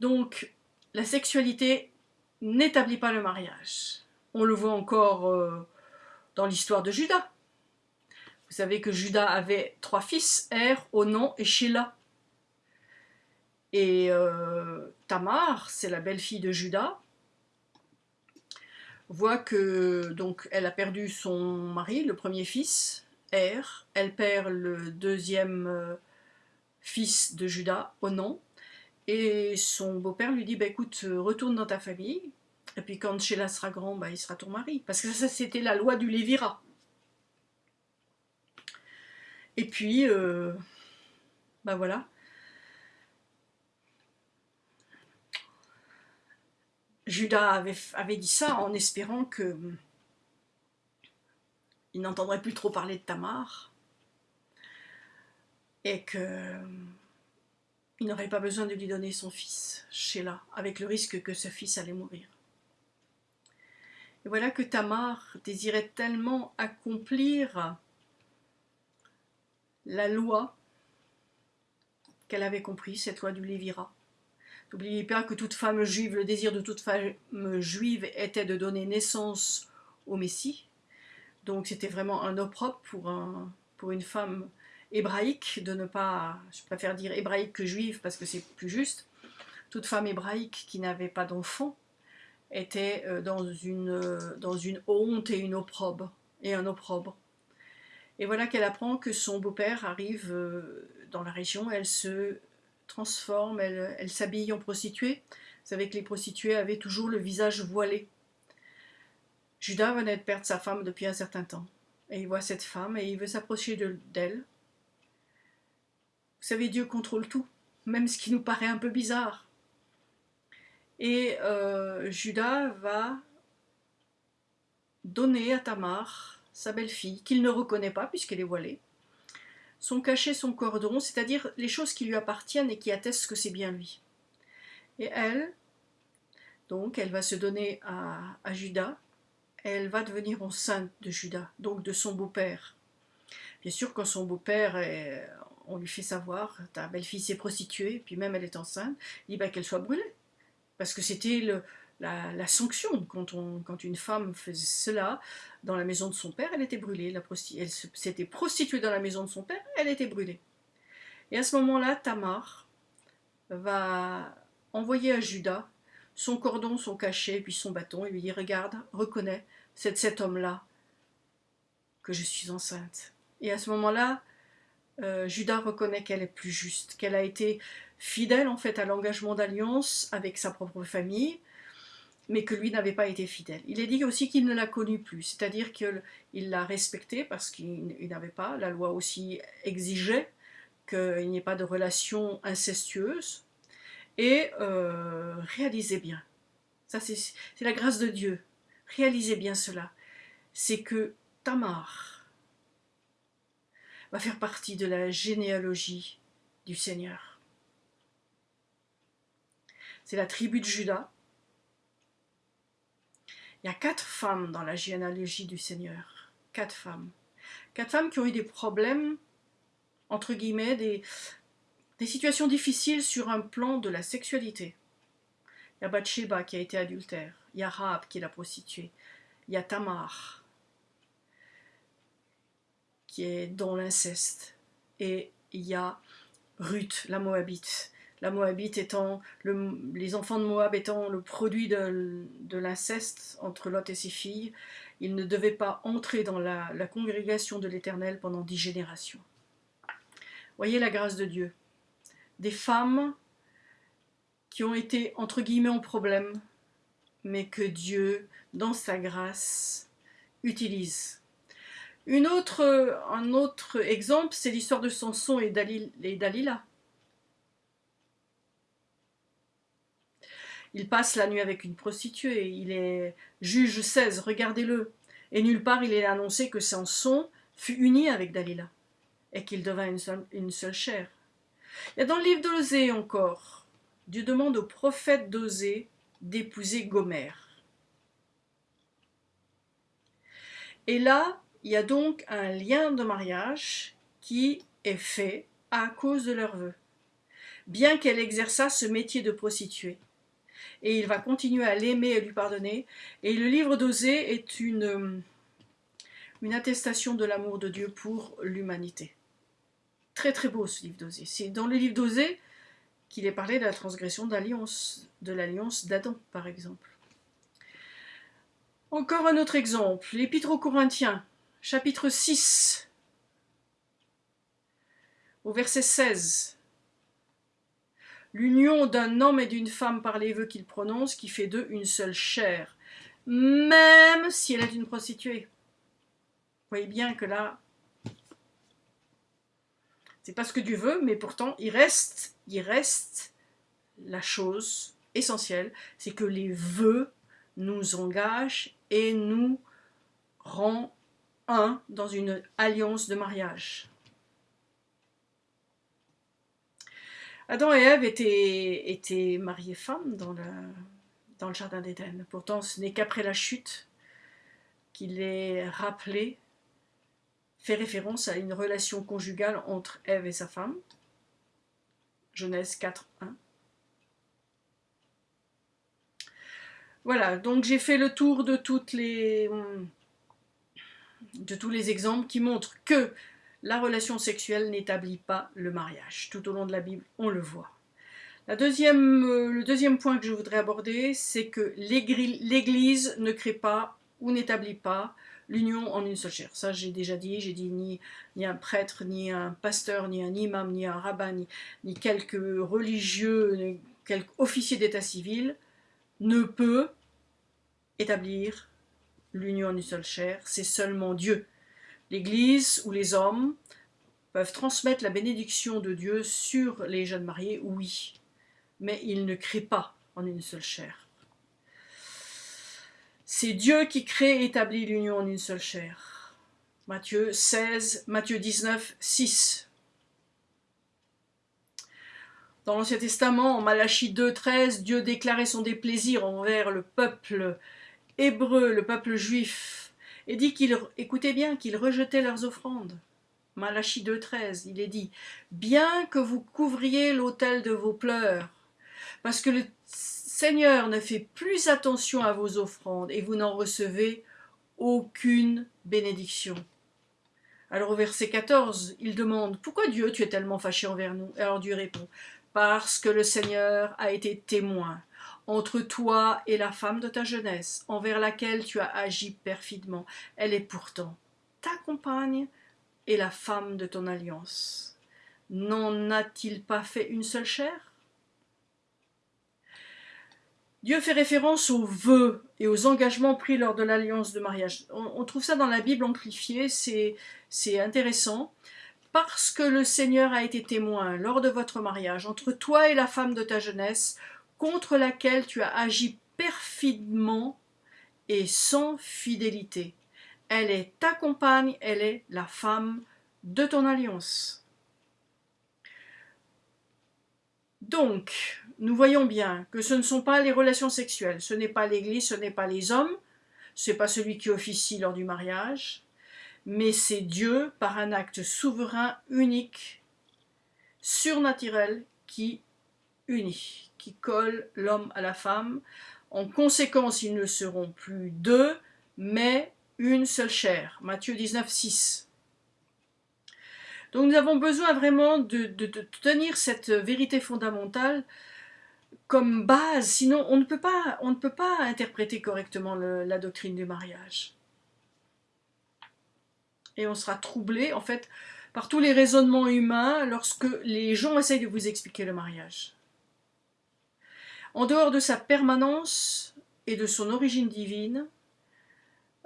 Donc, la sexualité n'établit pas le mariage. On le voit encore euh, dans l'histoire de Judas. Vous savez que Judas avait trois fils, Er, Onan et Sheila. Et euh, Tamar, c'est la belle-fille de Judas, voit que donc elle a perdu son mari, le premier fils, Er, elle perd le deuxième euh, fils de Judas, Onan, et son beau-père lui dit bah, écoute, retourne dans ta famille, et puis quand Sheila sera grand, bah, il sera ton mari. Parce que ça, c'était la loi du Lévira. Et puis, euh, bah voilà. Judas avait, avait, dit ça en espérant que il n'entendrait plus trop parler de Tamar et que il n'aurait pas besoin de lui donner son fils, Sheila, avec le risque que ce fils allait mourir. Et voilà que Tamar désirait tellement accomplir la loi qu'elle avait compris, cette loi du Lévira. N'oubliez pas que toute femme juive, le désir de toute femme juive était de donner naissance au Messie. Donc c'était vraiment un opprobre pour, pour une femme hébraïque de ne pas, je préfère dire hébraïque que juive parce que c'est plus juste, toute femme hébraïque qui n'avait pas d'enfant était euh, dans une, euh, dans une honte et une opprobre, et un opprobre. Et voilà qu'elle apprend que son beau-père arrive euh, dans la région, elle se transforme, elle, elle s'habille en prostituée. Vous savez que les prostituées avaient toujours le visage voilé. Judas venait de perdre sa femme depuis un certain temps. Et il voit cette femme et il veut s'approcher d'elle. Vous savez, Dieu contrôle tout, même ce qui nous paraît un peu bizarre. Et euh, Judas va donner à Tamar, sa belle-fille, qu'il ne reconnaît pas puisqu'elle est voilée, son cachet, son cordon, c'est-à-dire les choses qui lui appartiennent et qui attestent que c'est bien lui. Et elle, donc, elle va se donner à, à Judas, elle va devenir enceinte de Judas, donc de son beau-père. Bien sûr, quand son beau-père, on lui fait savoir, ta belle-fille s'est prostituée, puis même elle est enceinte, il dit bah, qu'elle soit brûlée parce que c'était la, sanction. Quand, on, quand une femme faisait cela dans la maison de son père, elle était brûlée. La elle s'était prostituée dans la maison de son père, elle était brûlée. Et à ce moment-là, Tamar va envoyer à Judas son cordon, son cachet, puis son bâton, et lui dit, regarde, reconnais, c'est de cet homme-là que je suis enceinte. Et à ce moment-là, euh, Judas reconnaît qu'elle est plus juste, qu'elle a été fidèle en fait à l'engagement d'alliance avec sa propre famille, mais que lui n'avait pas été fidèle. Il est dit aussi qu'il ne l'a connue plus, c'est-à-dire qu'il l'a respectée parce qu'il n'avait pas, la loi aussi exigeait qu'il n'y ait pas de relation incestueuse, et euh, réalisez bien, ça c'est la grâce de Dieu, réalisez bien cela, c'est que Tamar, va faire partie de la généalogie du Seigneur. C'est la tribu de Judas. Il y a quatre femmes dans la généalogie du Seigneur. Quatre femmes. Quatre femmes qui ont eu des problèmes, entre guillemets, des, situations difficiles sur un plan de la sexualité. Il y a Bathsheba qui a été adultère. Il y a Rahab qui la prostituée. Il y a Tamar qui est dans l'inceste. Et il y a Ruth, la Moabite. La Moabite étant, les enfants de Moab étant le produit de, l'inceste entre Lot et ses filles, ils ne devaient pas entrer dans la, la congrégation de l'Éternel pendant dix générations. Voyez la grâce de Dieu. Des femmes qui ont été entre guillemets en problème, mais que Dieu, dans sa grâce, utilise autre, un autre exemple, c'est l'histoire de Samson et, Dalila. Il passe la nuit avec une prostituée, il est juge 16, regardez-le. Et nulle part il est annoncé que Samson fut uni avec Dalila et qu'il devint une seule, une seule chair. Il y a dans le livre d'Osée encore, Dieu demande au prophète d'Osée d'épouser Gomère. Et là, il y a donc un lien de mariage qui est fait à cause de leur vœu. bien qu'elle exerçât ce métier de prostituée. Et il va continuer à l'aimer et lui pardonner. Et le livre d'Osée est une, une attestation de l'amour de Dieu pour l'humanité. Très très beau ce livre d'Osée. C'est dans le livre d'Osée qu'il est parlé de la transgression d'alliance, de l'alliance d'Adam par exemple. Encore un autre exemple, l'Épître aux Corinthiens, chapitre 6, au verset 16. L'union d'un homme et d'une femme par les vœux qu'il prononce, qui fait d'eux une seule chair, même si elle est une prostituée. Vous voyez bien que là, c'est pas ce que Dieu veut, mais pourtant il reste, il reste la chose essentielle, c'est que les vœux nous engagent et nous rend un dans une alliance de mariage. Adam et Ève étaient, étaient mariés femmes dans le, dans le jardin d'Éden. Pourtant, ce n'est qu'après la chute qu'il est rappelé, fait référence à une relation conjugale entre Ève et sa femme. Genèse 4, 1. Voilà, donc j'ai fait le tour de, toutes les, de tous les exemples qui montrent que la relation sexuelle n'établit pas le mariage. Tout au long de la Bible, on le voit. La deuxième, euh, le deuxième point que je voudrais aborder, c'est que l'Église ne crée pas ou n'établit pas l'union en une seule chair. Ça, j'ai déjà dit, j'ai dit ni, un prêtre, ni un pasteur, ni un imam, ni un rabbin, ni, ni quelques religieux, ni quelques officiers d'état civil ne peut établir l'union en une seule chair, c'est seulement Dieu. L'Église ou les hommes peuvent transmettre la bénédiction de Dieu sur les jeunes mariés, oui, mais ils ne créent pas en une seule chair. C'est Dieu qui crée et établit l'union en une seule chair. Matthieu 16, Matthieu 19, 6. Dans l'Ancien Testament, en Malachie 2.13, Dieu déclarait son déplaisir envers le peuple hébreu, le peuple juif, et dit qu'il, écoutez bien, qu'il rejetait leurs offrandes. Malachie 2.13, il est dit, bien que vous couvriez l'autel de vos pleurs, parce que le Seigneur ne fait plus attention à vos offrandes et vous n'en recevez aucune bénédiction. Alors au verset 14, il demande, pourquoi Dieu tu es tellement fâché envers nous? Alors Dieu répond, parce que le Seigneur a été témoin entre toi et la femme de ta jeunesse, envers laquelle tu as agi perfidement. Elle est pourtant ta compagne et la femme de ton alliance. N'en a-t-il pas fait une seule chair? Dieu fait référence aux vœux et aux engagements pris lors de l'alliance de mariage. On, trouve ça dans la Bible amplifiée, c'est intéressant parce que le Seigneur a été témoin lors de votre mariage entre toi et la femme de ta jeunesse, contre laquelle tu as agi perfidement et sans fidélité. Elle est ta compagne, elle est la femme de ton alliance. Donc, nous voyons bien que ce ne sont pas les relations sexuelles, ce n'est pas l'Église, ce n'est pas les hommes, ce n'est pas celui qui officie lors du mariage, mais c'est Dieu, par un acte souverain, unique, surnaturel, qui unit, qui colle l'homme à la femme. En conséquence, ils ne seront plus deux, mais une seule chair. Matthieu 19, 6. Donc nous avons besoin vraiment de, tenir cette vérité fondamentale comme base, sinon on ne peut pas, on ne peut pas interpréter correctement la doctrine du mariage et on sera troublé en fait par tous les raisonnements humains lorsque les gens essayent de vous expliquer le mariage. En dehors de sa permanence et de son origine divine,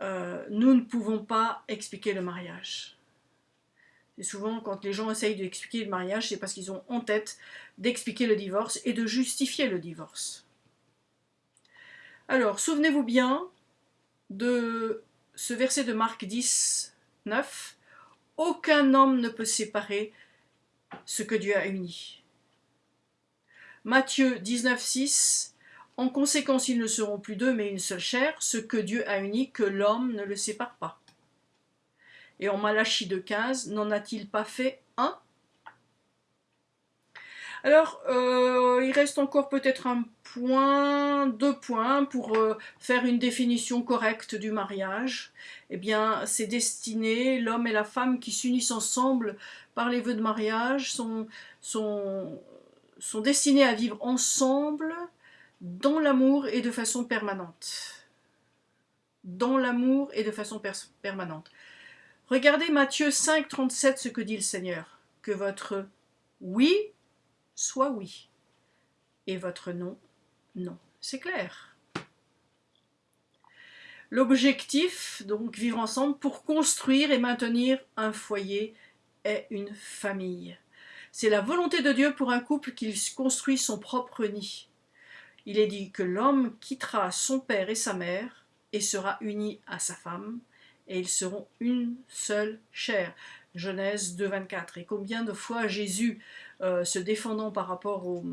euh, nous ne pouvons pas expliquer le mariage. Et souvent, quand les gens essayent d'expliquer le mariage, c'est parce qu'ils ont en tête d'expliquer le divorce et de justifier le divorce. Alors, souvenez-vous bien de ce verset de Marc 10, 9. Aucun homme ne peut séparer ce que Dieu a uni. Matthieu 19, 6. En conséquence, ils ne seront plus deux, mais une seule chair. Ce que Dieu a uni, que l'homme ne le sépare pas. Et en Malachie 2, 15. N'en a-t-il pas fait un? Alors, euh, il reste encore peut-être un point, deux points pour euh, faire une définition correcte du mariage. Eh bien, c'est destiné, l'homme et la femme qui s'unissent ensemble par les vœux de mariage sont, sont destinés à vivre ensemble dans l'amour et de façon permanente. Dans l'amour et de façon permanente. Regardez Matthieu 5, 37, ce que dit le Seigneur. Que votre oui soit oui. Et votre non, non. C'est clair. L'objectif, donc vivre ensemble pour construire et maintenir un foyer, est une famille. C'est la volonté de Dieu pour un couple qu'il construit son propre nid. Il est dit que l'homme quittera son père et sa mère et sera uni à sa femme, et ils seront une seule chair. Genèse 2.24. Et combien de fois Jésus, euh, se défendant par rapport aux,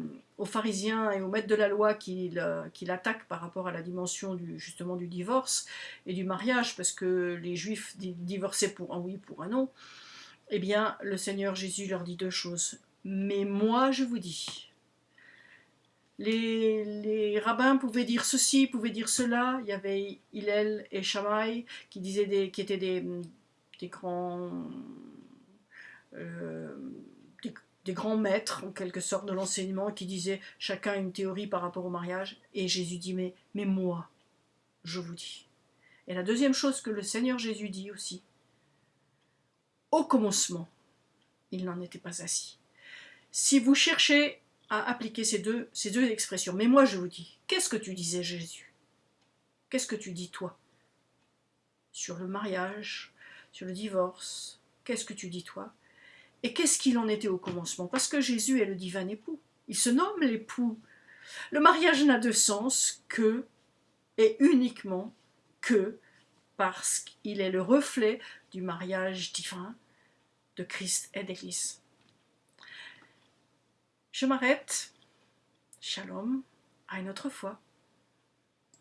pharisiens et aux maîtres de la loi qui, l'attaquent par rapport à la dimension du, justement du divorce et du mariage, parce que les juifs divorçaient pour un oui, pour un non, eh bien le Seigneur Jésus leur dit deux choses. Mais moi je vous dis, les, rabbins pouvaient dire ceci, pouvaient dire cela. Il y avait Hillel et Shammai qui, disaient des, étaient des, des grands euh, des, grands maîtres, en quelque sorte, de l'enseignement, qui disaient chacun une théorie par rapport au mariage. Et Jésus dit, mais moi, je vous dis. Et la deuxième chose que le Seigneur Jésus dit aussi, au commencement, il n'en était pas assis. Si vous cherchez à appliquer ces deux, expressions, mais moi je vous dis, qu'est-ce que tu disais Jésus? Qu'est-ce que tu dis toi? Sur le mariage, sur le divorce, qu'est-ce que tu dis toi? Et qu'est-ce qu'il en était au commencement? Parce que Jésus est le divin époux. Il se nomme l'époux. Le mariage n'a de sens que et uniquement que parce qu'il est le reflet du mariage divin de Christ et d'Église. Je m'arrête. Shalom. À une autre fois.